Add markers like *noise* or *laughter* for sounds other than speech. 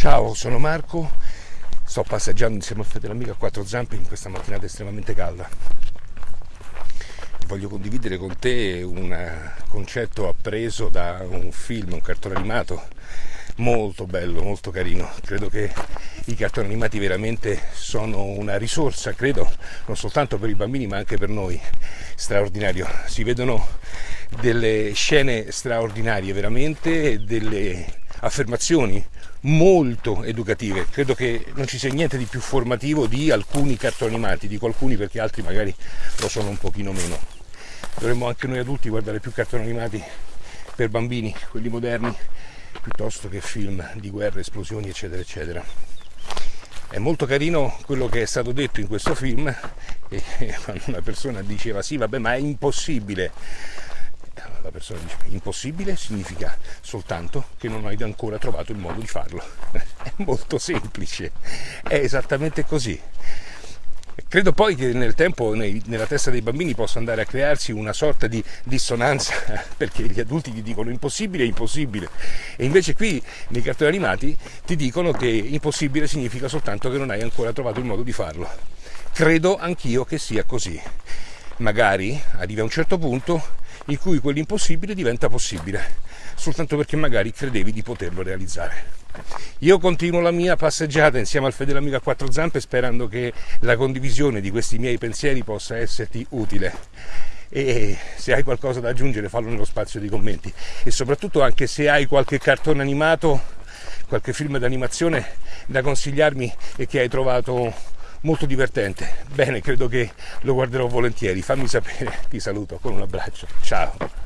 Ciao, sono Marco, sto passeggiando insieme al fratello amico a quattro zampe in questa mattinata estremamente calda. Voglio condividere con te un concetto appreso da un film, un cartone animato molto bello, molto carino. Credo che i cartoni animati veramente sono una risorsa, credo, non soltanto per i bambini ma anche per noi, straordinario. Si vedono delle scene straordinarie, veramente delle affermazioni molto educative. Credo che non ci sia niente di più formativo di alcuni cartoni animati, dico alcuni perché altri magari lo sono un pochino meno. Dovremmo anche noi adulti guardare più cartoni animati per bambini, quelli moderni, piuttosto che film di guerre, esplosioni, eccetera, eccetera. È molto carino quello che è stato detto in questo film *laughs* quando una persona diceva sì, vabbè, ma è impossibile la persona dice impossibile significa soltanto che non hai ancora trovato il modo di farlo. *laughs* È molto semplice, è esattamente così. Credo poi che nel tempo nei, nella testa dei bambini possa andare a crearsi una sorta di dissonanza *laughs* perché gli adulti ti dicono impossibile impossibile e invece qui nei cartoni animati ti dicono che impossibile significa soltanto che non hai ancora trovato il modo di farlo. Credo anch'io che sia così. Magari arrivi a un certo punto in cui quell'impossibile diventa possibile, soltanto perché magari credevi di poterlo realizzare. Io continuo la mia passeggiata insieme al fedele amico a quattro zampe sperando che la condivisione di questi miei pensieri possa esserti utile e se hai qualcosa da aggiungere fallo nello spazio di commenti e soprattutto anche se hai qualche cartone animato, qualche film d'animazione da consigliarmi e che hai trovato molto divertente. Bene, credo che lo guarderò volentieri. Fammi sapere. Ti saluto con un abbraccio. Ciao.